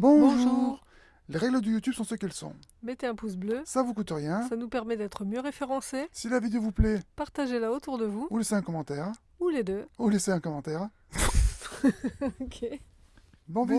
Bonjour. Les règles de YouTube sont ce qu'elles sont. Mettez un pouce bleu. Ça vous coûte rien. Ça nous permet d'être mieux référencés. Si la vidéo vous plaît, partagez-la autour de vous. Ou laissez un commentaire. Ou les deux. Ou laissez un commentaire. Bon, bon